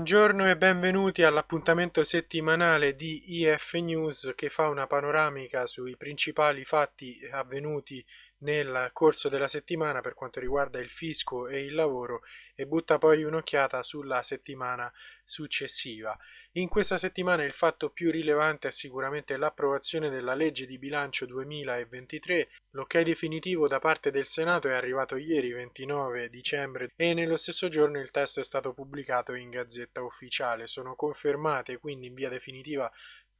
Buongiorno e benvenuti all'appuntamento settimanale di IF News che fa una panoramica sui principali fatti avvenuti nel corso della settimana per quanto riguarda il fisco e il lavoro e butta poi un'occhiata sulla settimana successiva. In questa settimana il fatto più rilevante è sicuramente l'approvazione della legge di bilancio 2023. L'ok definitivo da parte del Senato è arrivato ieri 29 dicembre e nello stesso giorno il testo è stato pubblicato in Gazzetta Ufficiale. Sono confermate quindi in via definitiva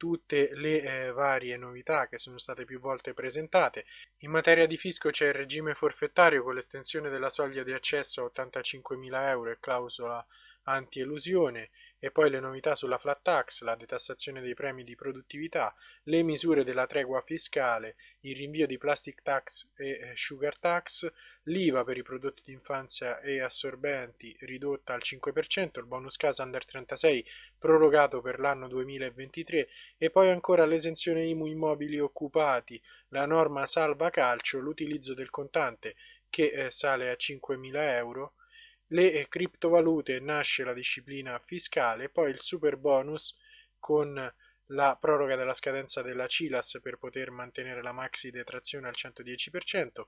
tutte le eh, varie novità che sono state più volte presentate. In materia di fisco c'è il regime forfettario con l'estensione della soglia di accesso a 85.000 euro e clausola anti-elusione e poi le novità sulla flat tax, la detassazione dei premi di produttività, le misure della tregua fiscale, il rinvio di plastic tax e eh, sugar tax, l'IVA per i prodotti di infanzia e assorbenti ridotta al 5%, il bonus casa under 36 prorogato per l'anno 2023 e poi ancora l'esenzione IMU immobili occupati, la norma salva calcio, l'utilizzo del contante che eh, sale a 5.000 euro, le criptovalute nasce la disciplina fiscale, poi il super bonus con la proroga della scadenza della CILAS per poter mantenere la maxi detrazione al 110%,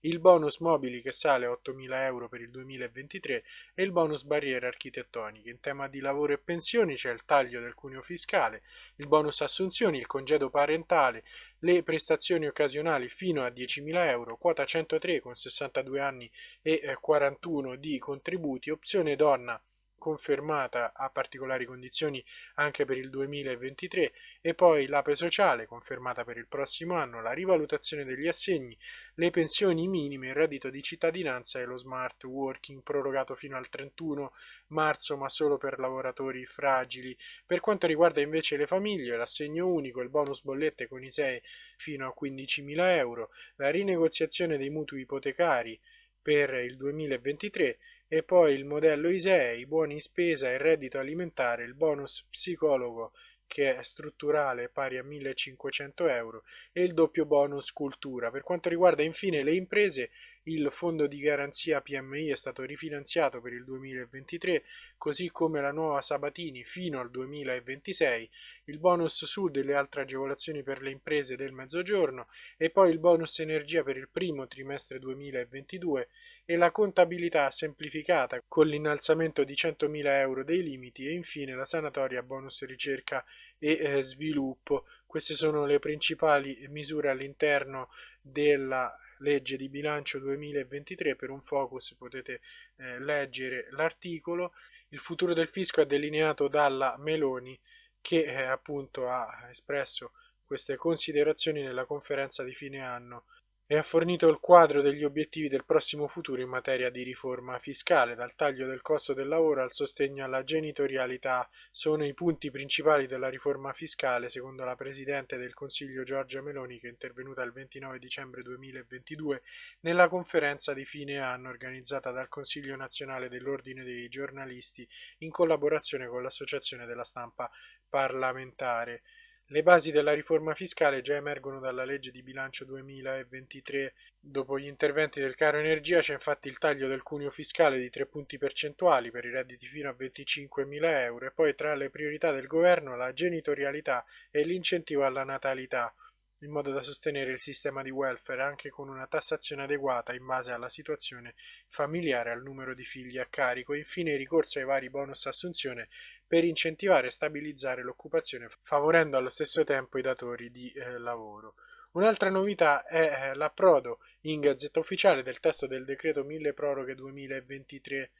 il bonus mobili che sale a 8.000 euro per il 2023 e il bonus barriere architettoniche. In tema di lavoro e pensioni c'è il taglio del cuneo fiscale, il bonus assunzioni, il congedo parentale, le prestazioni occasionali fino a 10.000 euro, quota 103 con 62 anni e 41 eh, di contributi, opzione donna confermata a particolari condizioni anche per il 2023 e poi l'APE sociale confermata per il prossimo anno, la rivalutazione degli assegni, le pensioni minime, il reddito di cittadinanza e lo smart working prorogato fino al 31 marzo ma solo per lavoratori fragili. Per quanto riguarda invece le famiglie, l'assegno unico, il bonus bollette con i 6 fino a 15.000 euro, la rinegoziazione dei mutui ipotecari per il 2023 e poi il modello ISEE, i buoni in spesa, il reddito alimentare, il bonus psicologo che è strutturale pari a 1500 euro e il doppio bonus cultura. Per quanto riguarda infine le imprese, il fondo di garanzia PMI è stato rifinanziato per il 2023, così come la nuova Sabatini fino al 2026, il bonus sud e le altre agevolazioni per le imprese del mezzogiorno e poi il bonus energia per il primo trimestre 2022 e la contabilità semplificata con l'innalzamento di 100.000 euro dei limiti e infine la sanatoria bonus ricerca e eh, sviluppo. Queste sono le principali misure all'interno della legge di bilancio 2023. Per un focus potete eh, leggere l'articolo. Il futuro del fisco è delineato dalla Meloni che eh, appunto ha espresso queste considerazioni nella conferenza di fine anno e ha fornito il quadro degli obiettivi del prossimo futuro in materia di riforma fiscale, dal taglio del costo del lavoro al sostegno alla genitorialità, sono i punti principali della riforma fiscale, secondo la Presidente del Consiglio Giorgia Meloni, che è intervenuta il 29 dicembre 2022 nella conferenza di fine anno organizzata dal Consiglio nazionale dell'Ordine dei giornalisti in collaborazione con l'Associazione della stampa parlamentare. Le basi della riforma fiscale già emergono dalla legge di bilancio 2023. Dopo gli interventi del caro energia c'è infatti il taglio del cuneo fiscale di 3 punti percentuali per i redditi fino a 25.000 euro e poi tra le priorità del governo la genitorialità e l'incentivo alla natalità in modo da sostenere il sistema di welfare anche con una tassazione adeguata in base alla situazione familiare e al numero di figli a carico, infine il ricorso ai vari bonus assunzione per incentivare e stabilizzare l'occupazione, favorendo allo stesso tempo i datori di eh, lavoro. Un'altra novità è eh, l'approdo in Gazzetta Ufficiale del testo del decreto 1000 proroghe 2023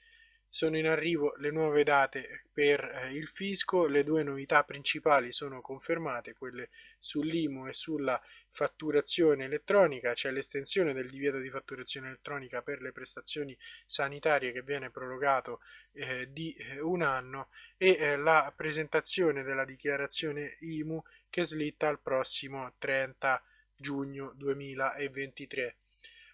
sono in arrivo le nuove date per eh, il fisco, le due novità principali sono confermate, quelle sull'IMU e sulla fatturazione elettronica, c'è l'estensione del divieto di fatturazione elettronica per le prestazioni sanitarie che viene prorogato eh, di eh, un anno e eh, la presentazione della dichiarazione IMU che slitta al prossimo 30 giugno 2023.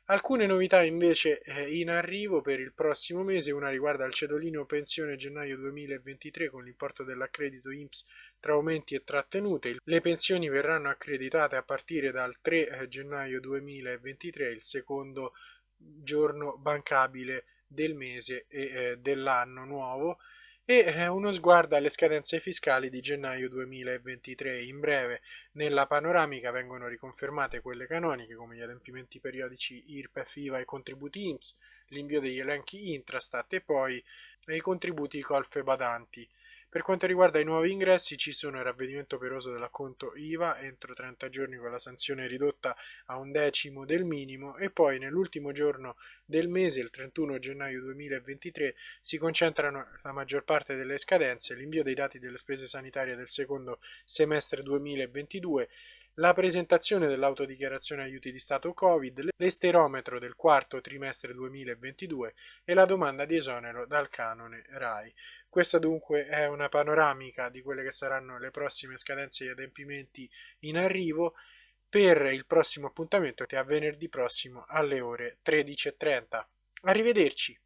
Alcune novità invece eh, in arrivo per il prossimo mese, una riguarda il cedolino pensione gennaio 2023 con l'importo dell'accredito INPS tra aumenti e trattenute. Le pensioni verranno accreditate a partire dal 3 eh, gennaio 2023, il secondo giorno bancabile del mese e eh, dell'anno nuovo e eh, uno sguardo alle scadenze fiscali di gennaio 2023. In breve, nella panoramica vengono riconfermate quelle canoniche come gli adempimenti periodici IRPEF, IVA e contributi INPS, l'invio degli elenchi Intrastat e poi i contributi colfe badanti. Per quanto riguarda i nuovi ingressi ci sono il ravvedimento operoso dell'acconto IVA entro 30 giorni con la sanzione ridotta a un decimo del minimo e poi nell'ultimo giorno del mese, il 31 gennaio 2023, si concentrano la maggior parte delle scadenze, l'invio dei dati delle spese sanitarie del secondo semestre 2022, la presentazione dell'autodichiarazione aiuti di Stato Covid, l'esterometro del quarto trimestre 2022 e la domanda di esonero dal canone RAI. Questa dunque è una panoramica di quelle che saranno le prossime scadenze e adempimenti in arrivo per il prossimo appuntamento che è a venerdì prossimo alle ore 13.30. Arrivederci!